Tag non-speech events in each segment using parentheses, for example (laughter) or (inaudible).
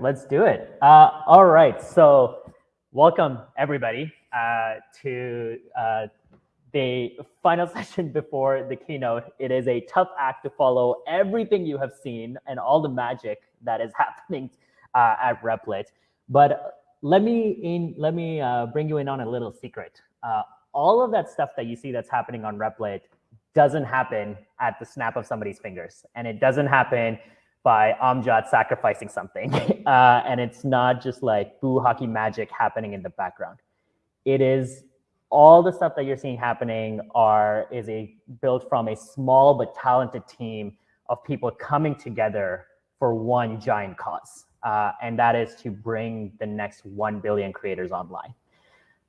let's do it. Uh, all right, so welcome everybody uh, to uh, the final (laughs) session before the keynote. It is a tough act to follow everything you have seen and all the magic that is (laughs) happening uh, at Replit. But let me in, let me uh, bring you in on a little secret. Uh, all of that stuff that you see that's happening on Replit doesn't happen at the snap of somebody's fingers, and it doesn't happen by Amjad sacrificing something. (laughs) Uh, and it's not just like boo hockey magic happening in the background. It is all the stuff that you're seeing happening are is a built from a small but talented team of people coming together for one giant cause. Uh, and that is to bring the next 1 billion creators online.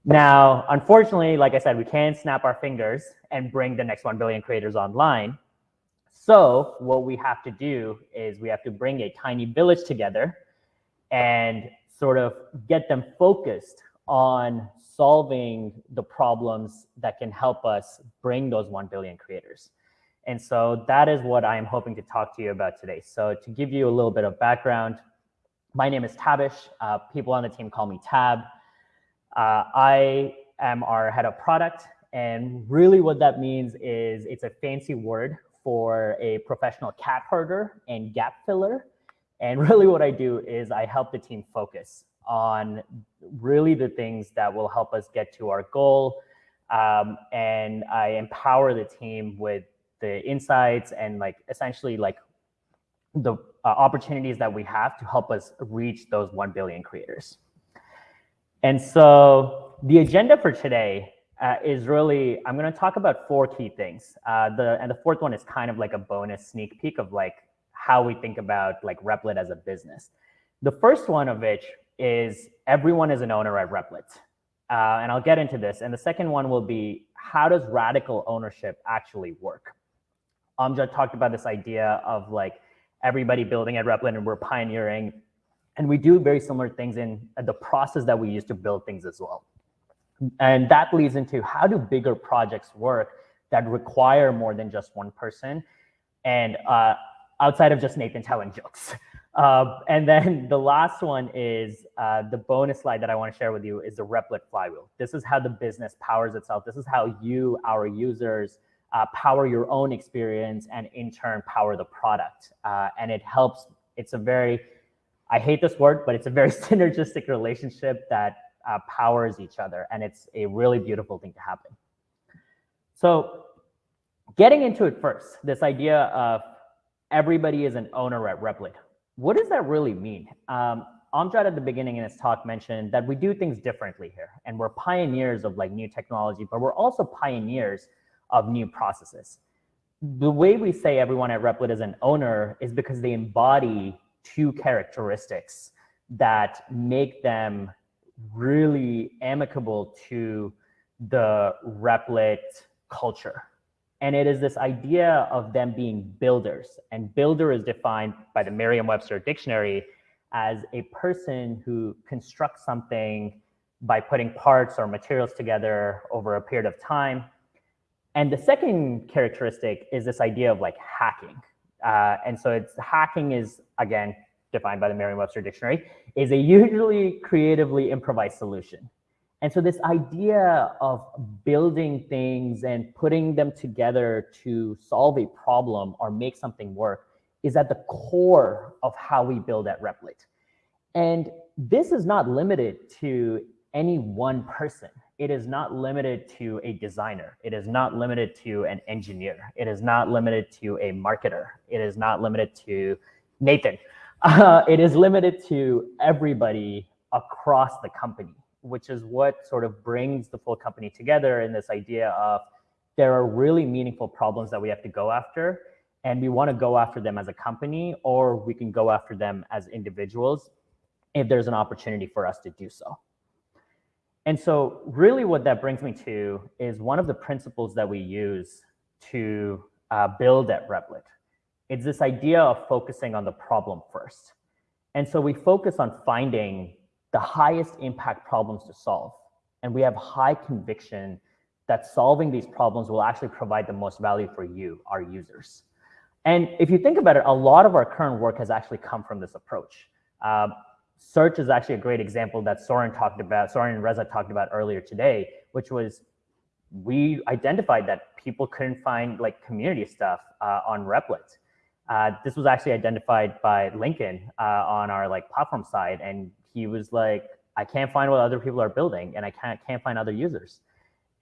Now, unfortunately, like I said, we can't snap our fingers and bring the next 1 billion creators online. So what we have to do is we have to bring a tiny village together and sort of get them focused on solving the problems that can help us bring those 1 billion creators. And so that is what I'm hoping to talk to you about today. So to give you a little bit of background, my name is Tabish. Uh, people on the team call me Tab. Uh, I am our head of product. And really what that means is it's a fancy word for a professional cat herder and gap filler. And (laughs) really what I do is I help the team focus on really the things that will help us get to our goal. Um, and I empower the team with the insights and like essentially like the uh, opportunities that we have to help us reach those 1 billion creators. And so the agenda for today uh, is really, I'm going to talk about four key things. Uh, the And the fourth one is kind of like a bonus sneak peek of like how we think about like Replit as a business. The first one of which is everyone is an owner at Replit. Uh, and I'll get into this. And the second one will be how does radical ownership actually work? Amjad talked about this idea of like everybody building at Replit and we're pioneering. And we do very similar things in the process that we use to build things as well. And that leads into how do bigger projects work that require more than just one person and uh, outside of just Nathan telling jokes. Uh, (laughs) and then (laughs) the last one is uh, the bonus slide that I want to share with you is the Replit flywheel. This is how the business powers itself. This is how you, our users, uh, power your own experience and in turn power the product. Uh, and it helps, it's a very, I hate this word, but it's a very (laughs) synergistic relationship that uh, powers each other. And it's a really beautiful thing to happen. So getting into it first, this idea of everybody is an owner at Replit. What does that really mean? Um, Amjad at the beginning in his talk mentioned that we do things differently here and we're pioneers of like new technology, but we're also pioneers of new processes. The way we say everyone at Replit is an owner is because they embody two characteristics that make them really amicable to the Replit culture. And it is this idea of them being builders. And builder is defined by the Merriam-Webster dictionary as a person who constructs something by putting parts or materials together over a period of time. And the second characteristic is this idea of like hacking. Uh, and so it's hacking is, again, defined by the Merriam-Webster dictionary, is a usually creatively improvised solution. And so this idea of building things and putting them together to solve a problem or make something work is at the core of how we build at Replit. And this is not limited to any one person. It is not limited to a designer. It is not limited to an engineer. It is not limited to a marketer. It is not limited to Nathan. Uh, it is limited to everybody across the company, which is what sort of brings the full company together in this idea of there are really meaningful problems that we have to go after, and we want to go after them as a company, or we can go after them as individuals if there's an opportunity for us to do so. And so really what that brings me to is one of the principles that we use to uh, build at Replit. It's this idea of focusing on the problem first. And so we focus on finding the highest impact problems to solve. And we have high conviction that solving these problems will actually provide the most value for you, our users. And if you think about it, a lot of our current work has actually come from this approach. Uh, search is actually a great example that Soren talked about, Soren and Reza talked about earlier today, which was we identified that people couldn't find like community stuff uh, on Replit. Uh, this was actually identified by Lincoln uh, on our like platform side, and he was like, "I can't find what other people are building, and I can't can't find other users."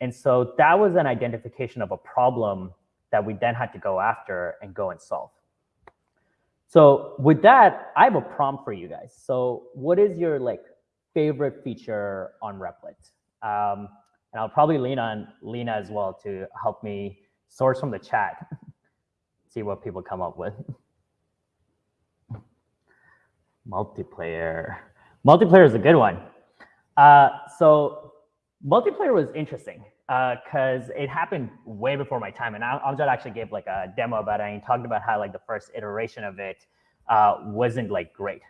And so that was an identification of a problem that we then had to go after and go and solve. So with that, I have a prompt for you guys. So what is your like favorite feature on Replit? Um, and I'll probably lean on Lena as well to help me source from the chat, (laughs) see what people come up with. (laughs) Multiplayer. Multiplayer is a good one. Uh, so multiplayer was interesting because uh, it happened way before my time. And Amjad actually gave like a demo about it and talked about how like the first iteration of it uh, wasn't like great.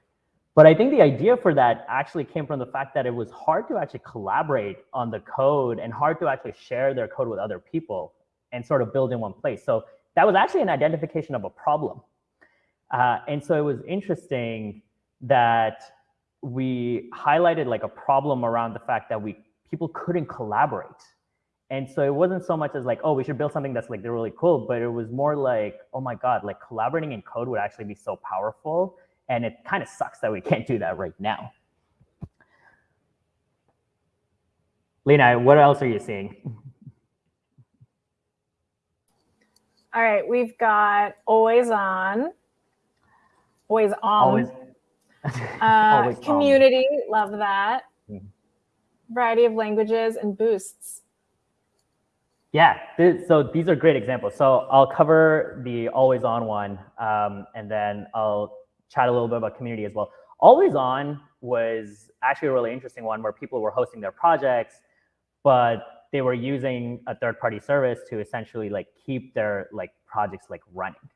But I think the idea for that actually came from the fact that it was hard to actually collaborate on the code and hard to actually share their code with other people and sort of build in one place. So that was actually an identification of a problem. Uh, and so it was interesting that we highlighted like a problem around the fact that we people couldn't collaborate. And so it wasn't so much as like, oh, we should build something that's like really cool, but it was more like, oh my God, like collaborating in code would actually be so powerful. And it kind of sucks that we (laughs) can't do that right now. Lena, what else are you seeing? All right, we've got always on, always on. Always. uh, (laughs) always community, on. love that. Mm -hmm. Variety of languages and boosts. Yeah, this, so these are great examples. So I'll cover the always on one, um, and then I'll chat a little bit about community as well. Always on was actually a really interesting one where people were hosting their projects, but they were using a third party service to essentially like keep their like projects like running.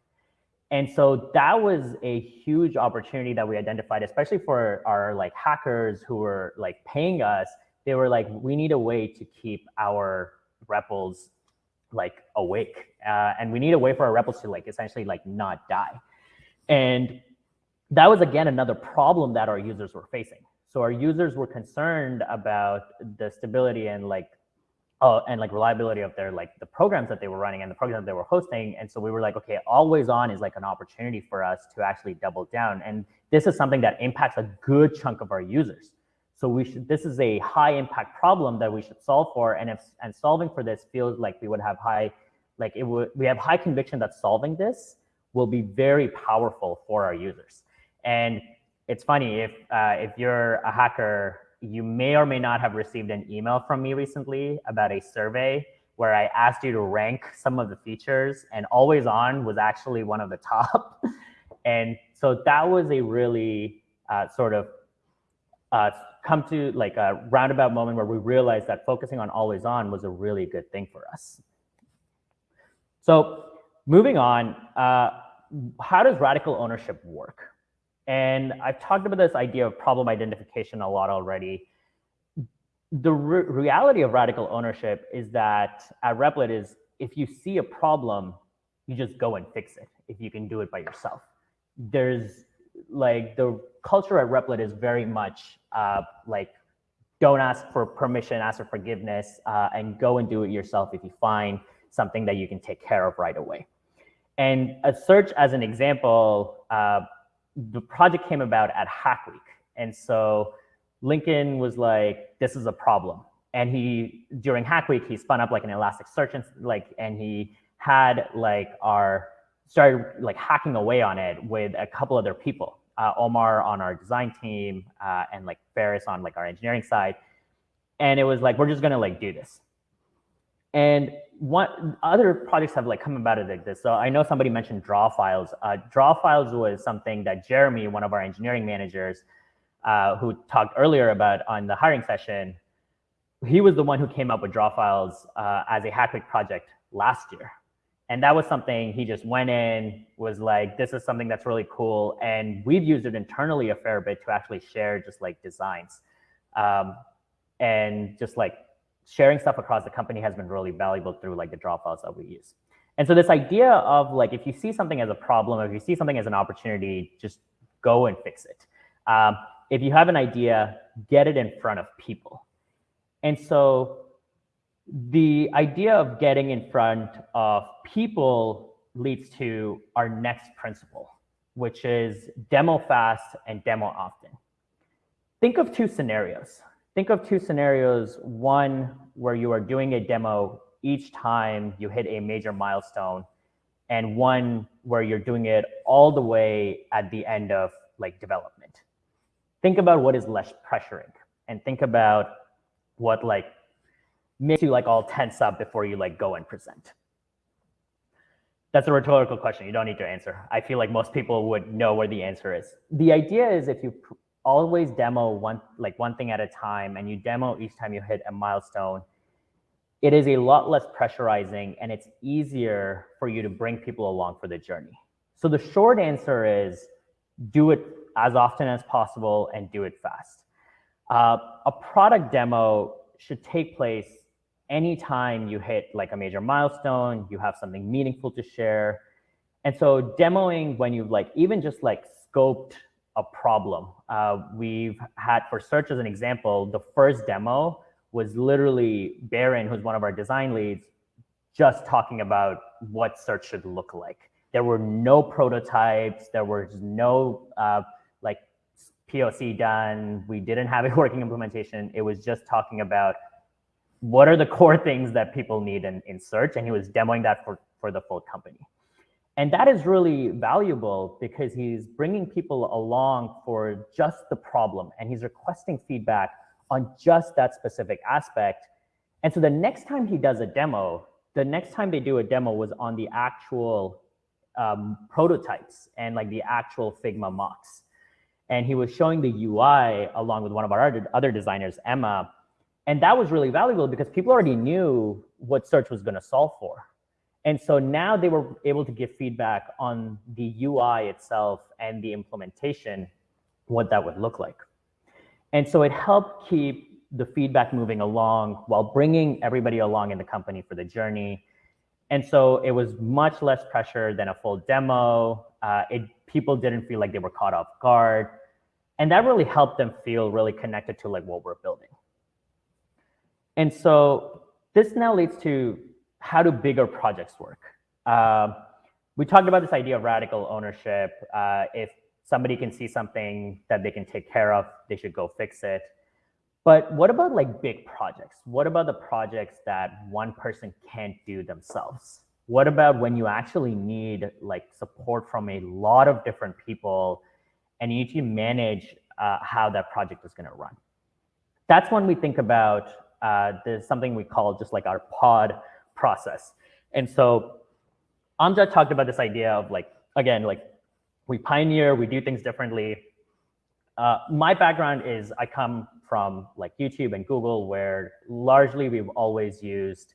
And so that was a huge opportunity that we identified, especially for our like hackers who were like paying us. They were like, we need a way to keep our REPLs like awake. Uh, and we need a way for our REPLs to like essentially like not die. And that was again another problem that our users were facing. So our users were concerned about the stability and like uh, and like reliability of their like the programs that they were running and the programs that they were hosting. And so we were like, okay, always on is like an opportunity for us to actually double down. And this is something that impacts a good chunk of our users. So we should, this is a high impact problem that we should solve for. And if, and solving for this feels like we would have high, like it would, we have high conviction that solving this will be very powerful for our users. And it's funny, if, uh, if you're a hacker, you may or may not have received an email from me recently about a survey where I asked you to rank some of the features and always on was actually one of the (laughs) top. and so that was a really uh, sort of uh, come to like a roundabout moment where we realized that focusing on always on was a really good thing for us. So moving on, uh, how does radical ownership work? And I've talked about this idea of problem identification a lot already. The re reality of radical ownership is that at Replit is if you see a problem, you just go and fix it if you can do it by yourself. There's like the culture at Replit is very much uh, like don't ask for permission, ask for forgiveness, uh, and go and do it yourself if you find something that you can take care of right away. And a search as an example, uh, the project came about at Hack Week. And so Lincoln was like, this is a problem. And he, during Hack Week, he spun up like an Elasticsearch and like, and he had like our, started like hacking away on it with a couple other people uh, Omar on our design team uh, and like Ferris on like our engineering side. And it was like, we're just gonna like do this. And what other projects have like come about it like this. So I know somebody mentioned draw files. Uh, draw files was something that Jeremy, one of our engineering managers, uh, who talked earlier about on the hiring session, he was the one who came up with draw files uh, as a Hack Week project last year. And that was something he just went in, was like, this is something that's really cool. And we've used it internally a fair bit to actually share just like designs. Um, and just like sharing stuff across the company has been really valuable through like the draw files that we use. And so this idea of like, if you see something as a problem, if you see something as an opportunity, just go and fix it. Um, if you have an idea, get it in front of people. And so the idea of getting in front of people leads to our next principle, which is demo fast and demo often. Think of two scenarios. Think of two scenarios, one where you are doing a demo each time you hit a major milestone, and one where you're doing it all the way at the end of like development. Think about what is less pressuring and think about what like makes you like all tense up before you like go and present. That's a rhetorical question. You don't need to answer. I feel like most people would know where the answer is. The idea is if you always demo one like one thing at a time and you demo each time you hit a milestone, it is a lot less pressurizing and it's easier for you to bring people along for the journey. So the short answer is do it as often as possible and do it fast. Uh, a product demo should take place anytime you hit like a major milestone, you have something meaningful to share. And so demoing when you've like even just like scoped a problem. Uh, we've had for search as an example, the first demo was literally Baron, who's one of our design leads, just talking about what search should look like. There were no prototypes. There was no uh, like POC done. We didn't have a (laughs) working implementation. It was just talking about what are the core things that people need in, in search. And he was demoing that for, for the full company. And that is really valuable because he's bringing people along for just the problem and he's requesting feedback on just that specific aspect. And so the next time he does a demo, the next time they do a demo was on the actual um, prototypes and like the actual Figma mocks. And he was showing the UI along with one of our other designers, Emma. And that was really valuable because people already knew what search was going to solve for. And so now they were able to give feedback on the UI itself and the implementation, what that would look like. And so it helped keep the feedback moving along while bringing everybody along in the company for the journey. And so it was much less pressure than a full demo. Uh, it, people didn't feel like they were caught off guard. And that really helped them feel really connected to like what we're building. And so this now leads to how do bigger projects work? Uh, we talked about this idea of radical ownership. Uh, if somebody can see something that they can take care of, they should go fix it. But what about like big projects? What about the projects that one person can't do themselves? What about when you actually need like support from a lot of different people and you need to manage uh, how that project is gonna run? That's when we think about uh, there's something we call just like our pod process. And so Amjad talked about this idea of like, again, like we pioneer, we do things differently. Uh, my background is I come from like YouTube and Google, where largely we've always used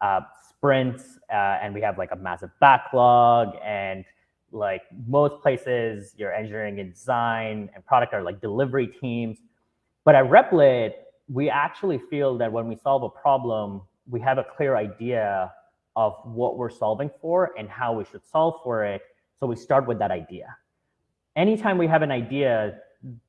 uh, sprints uh, and we have like a massive backlog and like most places your engineering and design and product are like delivery teams. But at Replit, we actually feel that when we solve a problem, we have a clear idea of what we're solving for and how we should solve for it so we start with that idea. Anytime we have an idea,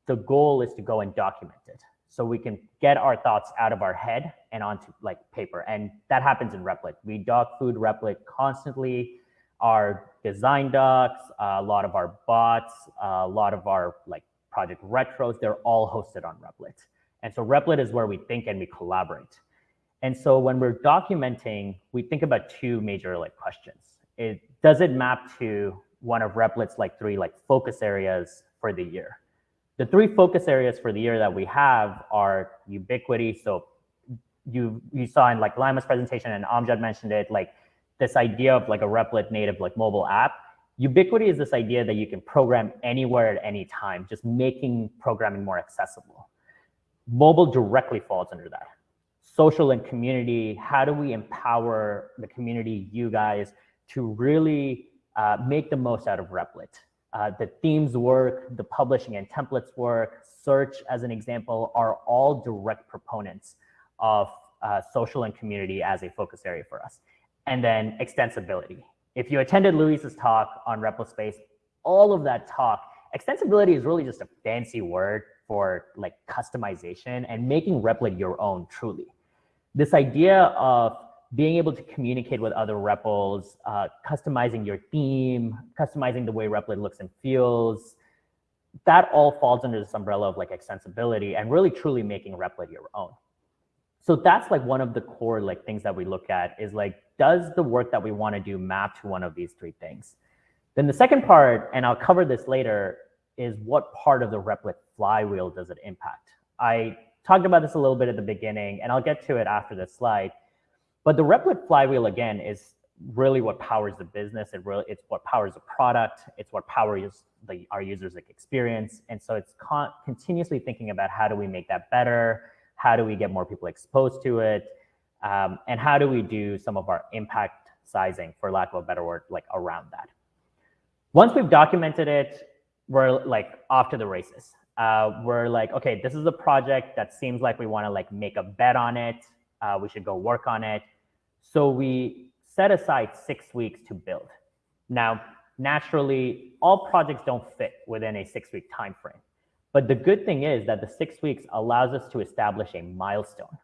the goal is to go and document it. So we can get our thoughts out of our head and onto like paper. And that happens in Replit. We dogfood Replit constantly. Our design docs, a lot of our bots, a lot of our like project retros, they're all hosted on Replit. And so Replit is where we think and we collaborate. And so when we're documenting, we think about two major like questions. It, does it map to one of Replit's like three like focus areas for the year. The three focus areas for the year that we have are ubiquity. So you you saw in like Lima's presentation and Amjad mentioned it, like this idea of like a Replit native like mobile app. Ubiquity is this idea that you can program anywhere at any time, just making programming more accessible. Mobile directly falls under that. Social and community, how do we empower the community, you guys, to really uh, make the most out of Replit. Uh, the themes work, the publishing and templates work, search as an example are all direct proponents of uh, social and community as a focus area for us. And then extensibility. If you attended Luis's talk on Replit Space, all of that talk, extensibility is really just a fancy word for like customization and making Replit your own truly. This idea of being able to communicate with other REPLs, uh, customizing your theme, customizing the way Replit looks and feels, that all falls under this umbrella of like extensibility and really truly making Replit your own. So that's like one of the core like things that we look at is like, does the work that we want to do map to one of these three things? Then the second part, and I'll cover this later, is what part of the Replit flywheel does it impact? I talked about this a little bit at the beginning, and I'll get to it after this slide. But the Replit flywheel, again, is really what powers the business. It really, it's what powers the product. It's what powers the, our users' experience. And so it's con continuously thinking about how do we make that better? How do we get more people exposed to it? Um, and how do we do some of our impact sizing, for lack of a better word, like around that? Once we've documented it, we're like off to the races. Uh, we're like, okay, this is a project that seems like we want to like make a bet on it. Uh, we should go work on it. So we set aside six weeks to build. Now, naturally, all projects don't fit within a six-week time frame. But the good thing is that the six weeks allows us to establish a milestone.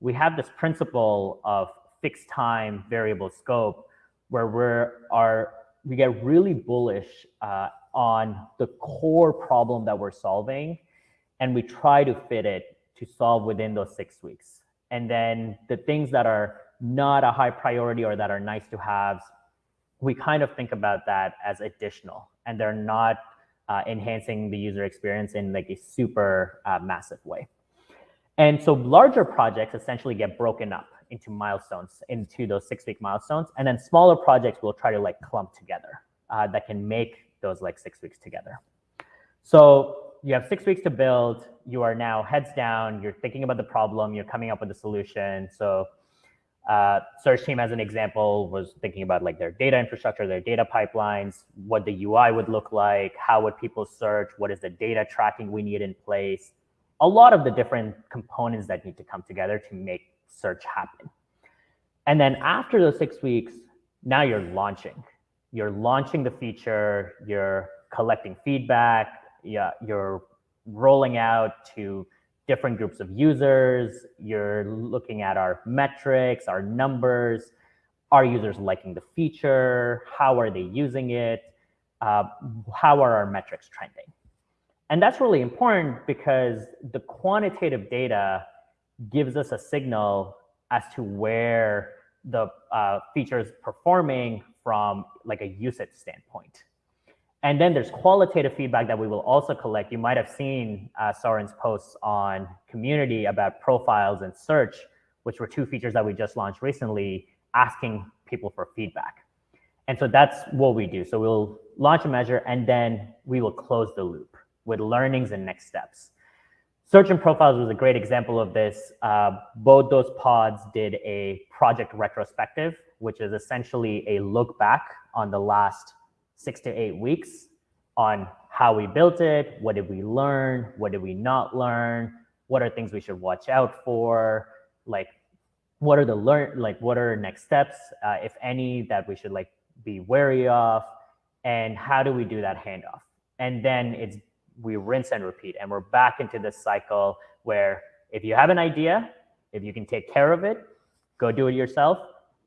We have this principle of fixed time, variable scope, where we're our we get really bullish uh, on the core problem that we're solving, and we try to fit it to solve within those six weeks. And then the things that are not a high priority or that are nice to have, we kind of think about that as additional and they're not uh, enhancing the user experience in like a super uh, massive way. And so larger projects essentially get broken up into milestones, into those six week milestones. And then smaller projects will try to like clump together uh, that can make those like six weeks together. So you have six weeks to build. You are now heads down. You're thinking about the problem. You're coming up with a solution. So uh, search team, as an example, was thinking about like their data infrastructure, their data pipelines, what the UI would look like, how would people search, what is the data tracking we need in place, a lot of the different components that need to come together to make search happen. And then after those six weeks, now you're launching. You're launching the feature, you're collecting feedback, yeah, you're rolling out to different groups of users. You're looking at our metrics, our numbers. Are users liking the feature? How are they using it? Uh, how are our metrics trending? And that's really important because the quantitative data gives us a signal as to where the uh, feature is performing from like a usage standpoint. And then there's qualitative feedback that we will also collect. You might have seen uh, Soren's posts on community about profiles and search, which were two features that we just launched recently, asking people for feedback. And so that's what we do. So we'll launch a measure and then we will close the loop with learnings and next steps. Search and profiles was a great example of this. Uh, both those pods did a project retrospective, which is essentially a look back on the last six to eight weeks on how we built it, what did we learn, what did we not learn, what are things we should watch out for, like what are the learn, like what are next steps, uh, if any, that we should like be wary of, and how do we do that handoff? And then it's we rinse and repeat, and we're back into this cycle where if you have an idea, if you can take care of it, go do it yourself.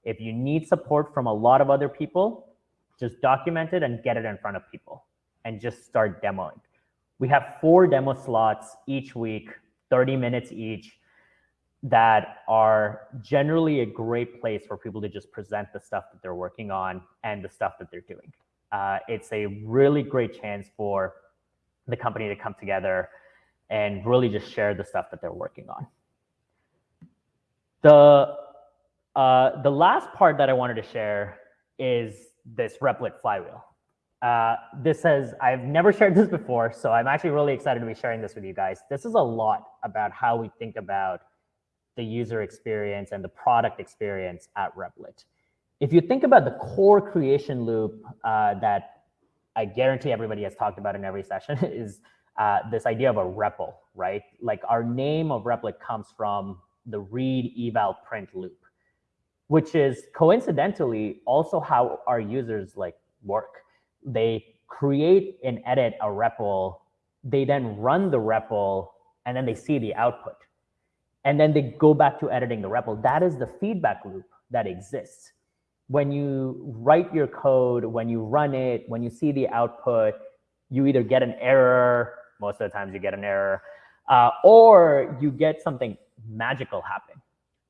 If you need support from a lot of other people, just document it and get it in front of people and just start demoing. We have four demo slots each week, 30 minutes each, that are generally a great place for people to just present the stuff that they're working on and the stuff that they're doing. Uh, it's a really great chance for the company to come together and really just share the stuff that they're working on. The, uh, the last part that I wanted to share is this Replit flywheel. Uh, this says, I've never (laughs) shared this before, so I'm actually really excited to be sharing this with you guys. This is a lot about how we think about the user experience and the product experience at Replit. If you think about the core creation loop uh, that I guarantee everybody has talked about in every (laughs) session is uh, this idea of a REPL, right? Like our name of Replit comes from the read eval print loop which is coincidentally also how our users like work. They create and edit a REPL they then run the REPL and then they see the output. And then they go back to editing the REPL. That is the feedback loop that exists. When you write your code, when you run it, when you see the output, you either get an error, most of the times you get an error, uh, or you get something magical happen.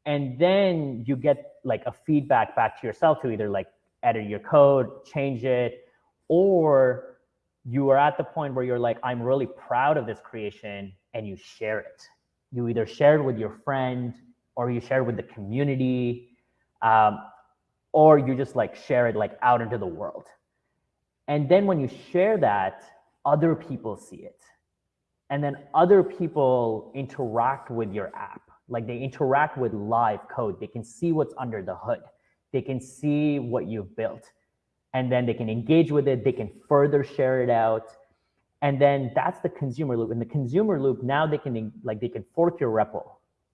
And then you get like a feedback back to yourself to either like edit your code, change it, or you are at the point where you're like, I'm really proud of this creation and you share it. You either share it with your friend or you share it with the community, um, or you just like share it like out into the world. And then when you share that, other people see it. And then other people interact with your app. Like they interact with live code. They can see what's under the hood. They can see what you've built. And then they can engage with it. They can further share it out. And then that's the consumer loop. In the consumer loop, now they can like they can fork your REPL.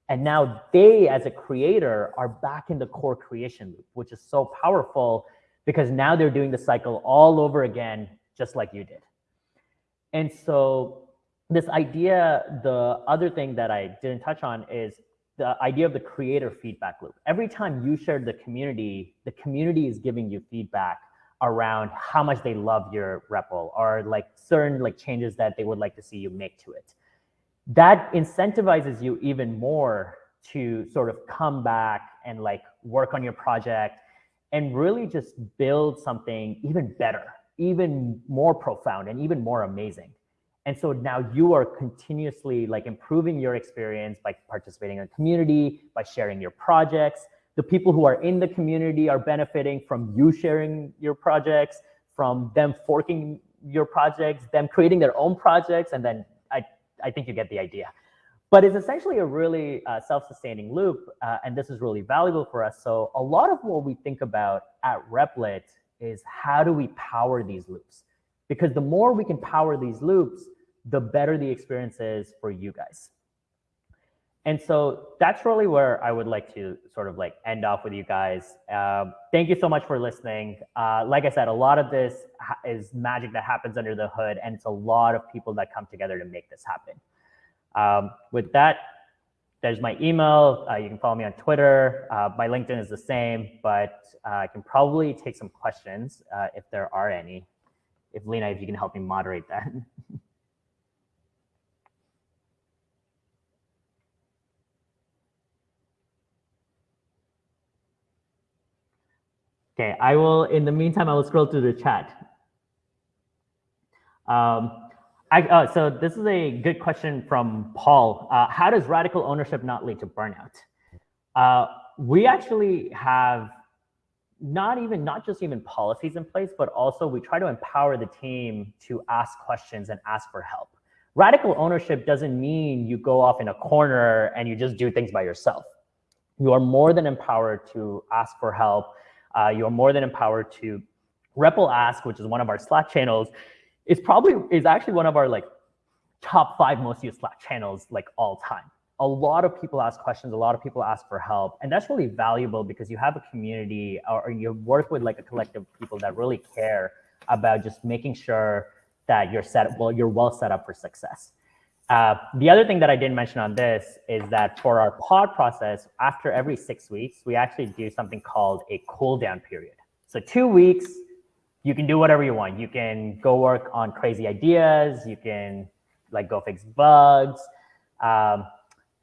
And now they, as a creator, are back in the core creation loop, which is so powerful because now they're doing the cycle all over again, just like you did. And so this idea, the other thing that I didn't touch on is the idea of the creator feedback loop. Every time you share the community, the community is giving you feedback around how much they love your REPL or like certain like changes that they would like to see you make to it. That incentivizes you even more to sort of come back and like work on your project and really just build something even better, even more profound and even more amazing. And so now you are continuously like improving your experience by participating in a community, by sharing your projects, the people who are in the community are benefiting from you sharing your projects, from them forking your projects, them creating their own projects, and then I, I think you get the idea. But it's essentially a really uh, self-sustaining loop, uh, and this is really valuable for us. So a lot of what we think about at Replit is how do we power these loops? Because the more we can power these loops, the better the experience is for you guys. And so that's really where I would like to sort of like end off with you guys. Um, thank you so much for listening. Uh, like I said, a lot of this is magic that happens under the hood, and it's a lot of people that come together to make this happen. Um, with that, there's my email. Uh, you can follow me on Twitter. Uh, my LinkedIn is the same, but uh, I can probably take some questions uh, if there are any. If Lena, if you can help me moderate that. (laughs) Okay, I will, in the meantime, I will scroll through the chat. Um, I, uh, so this is a good question from Paul. Uh, how does radical ownership not lead to burnout? Uh, we actually have not even, not just even policies in place, but also we try to empower the team to ask questions and ask for help. Radical ownership doesn't mean you go off in a corner and you just do things by yourself. You are more than empowered to ask for help uh, you're more than empowered to REPL Ask, which is one of our Slack channels, is probably is actually one of our like top five most used Slack channels like all time. A lot of people ask questions, a lot of people ask for help, and that's really valuable because you have a community or, or you work with like a collective of people that really care about just making sure that you're set well, you're well set up for success. Uh, the other thing that I didn't mention on this is that for our pod process, after every six weeks, we actually do something called a cool down period. So two weeks, you can do whatever you want. You can go work on crazy ideas. You can like go fix bugs. Um,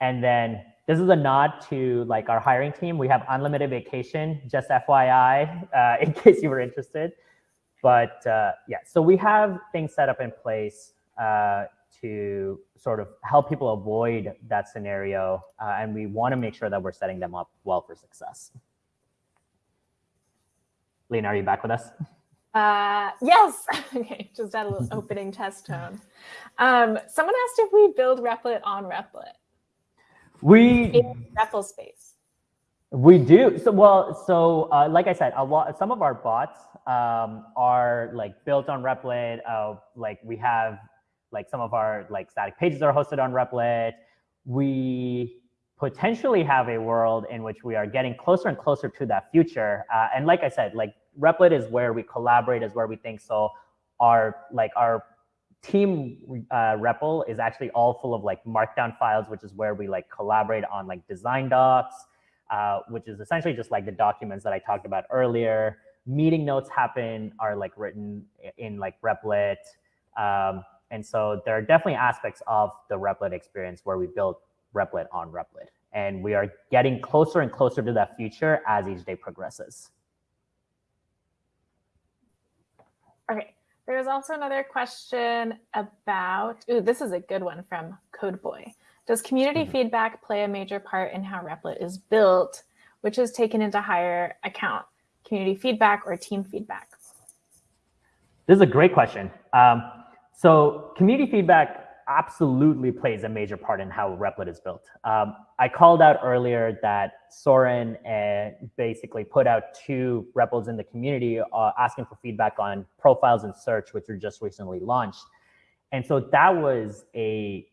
and then this is a nod to like our hiring team. We have unlimited vacation, just FYI, uh, (laughs) in case you were interested. But uh, yeah, so we have things set up in place uh, to sort of help people avoid that scenario. Uh, and we want to make sure that we're setting them up well for success. Lena, are you back with us? Uh, yes. (laughs) okay, just had a little (laughs) opening test tone. Um, someone asked if we build Replit on Replit. We in REPL space. We do. So well, so uh, like I said, a lot. Some of our bots um, are like built on Replit. Uh, like we have like some of our like static pages are hosted on Replit. We potentially have a world in which we are getting closer and closer to that future. Uh, and like I said, like Replit is where we collaborate, is where we think so. Our like our team uh, REPL is actually all full of like markdown files, which is where we like collaborate on like design docs, uh, which is essentially just like the documents that I talked about earlier. Meeting notes happen are like written in like Replit. Um, and so there are definitely aspects of the Replit experience where we build Replit on Replit. And we are getting closer and closer to that future as each day progresses. Okay, there's also another question about, ooh, this is a good one from Codeboy. Does community mm -hmm. feedback play a major part in how Replit is built, which is taken into higher account, community feedback or team feedback? This is a great question. Um, so community feedback absolutely plays a major part in how Replit is built. Um, I called out earlier that Soren uh, basically put out two REPLs in the community uh, asking for feedback on profiles and search, which were just recently launched. And so that was a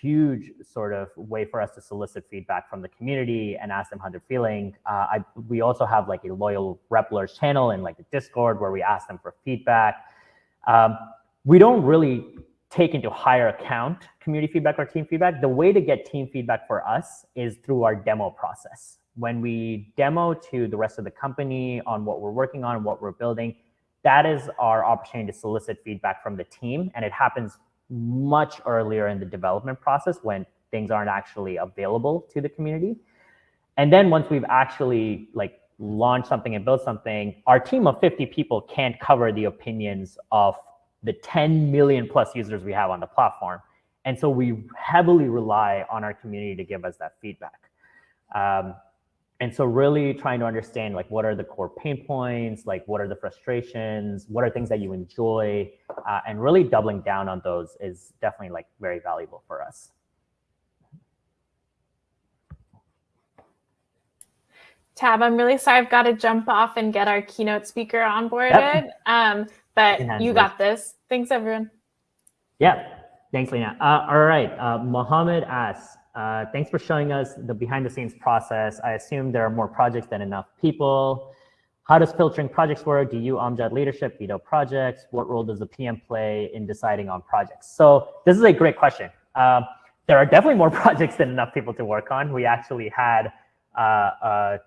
huge sort of way for us to solicit feedback from the community and ask them how they're feeling. Uh, I, we also have like a loyal Replers channel in like the Discord where we ask them for feedback. Um, we don't really take into higher account community feedback or team feedback. The way to get team feedback for us is through our demo process. When we demo to the rest of the company on what we're working on, what we're building, that is our opportunity to solicit feedback from the team. And it happens much earlier in the development process when things aren't actually available to the community. And then once we've actually like launched something and built something, our team of 50 people can't cover the opinions of the 10 million plus users we have on the platform. And so we heavily rely on our community to give us that feedback. Um, and so really trying to understand like what are the core pain points, like what are the frustrations, what are things that you enjoy, uh, and really doubling down on those is definitely like very valuable for us. Tab, I'm really sorry I've got to jump off and get our keynote speaker onboarded. Yep. Um, but you got this. Thanks, everyone. Yeah. Thanks, Lena. Uh, all right. Uh, Mohammed asks, uh, thanks for showing us the behind the scenes process. I assume there are more projects than enough people. How does filtering projects work? Do you Amjad leadership veto projects? What role does the PM play in deciding on projects? So this is a great question. Um, there are definitely more (laughs) projects than enough people to work on. We actually had uh, a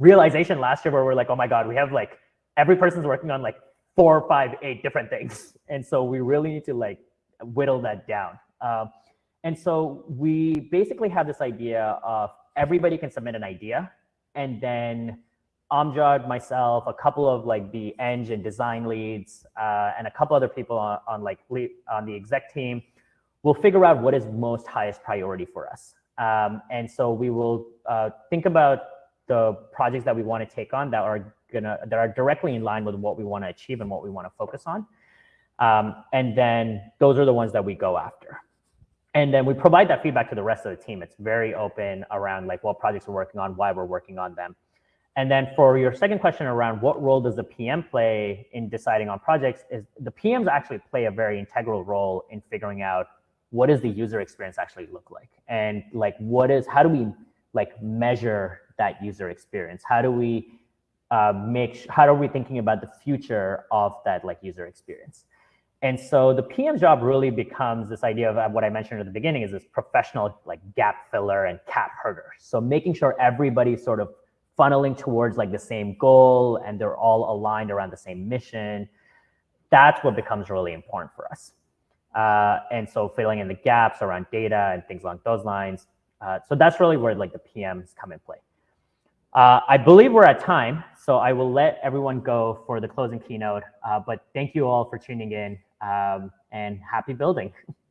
realization last year where we're like, oh my God, we have like, every person's working on like four, five, eight different things. (laughs) And so we really need to like whittle that down. Um, and so we basically have this idea of everybody can submit an idea and then Amjad, myself, a couple of like the eng and design leads, uh, and a couple other people on, on like lead, on the exec team will figure out what is most highest priority for us. Um, and so we will uh, think about the projects that we want to take on that are gonna that are directly in line with what we want to achieve and what we want to focus on. Um, and then those are the ones that we go after. And then we provide that feedback to the rest of the team. It's very open around like what projects we're working on, why we're working on them. And then for your second question around what role does the PM play in deciding on projects is the PMs actually play a very integral role in figuring out what does the user experience actually look like? And like what is, how do we like measure that user experience? How do we uh, make, how are we thinking about the future of that like user experience? And so the PM job really becomes this idea of what I mentioned at the beginning is this professional like gap filler and cat herder. So making sure everybody's sort of funneling towards like the same goal and they're all aligned around the same mission. That's what becomes really important for us. Uh, and so filling in the gaps around data and things along those lines. Uh, so that's really where like the PMs come in play. Uh, I believe we're at time, so I will let everyone go for the closing keynote. Uh, but thank you all for tuning in um, and happy building. (laughs)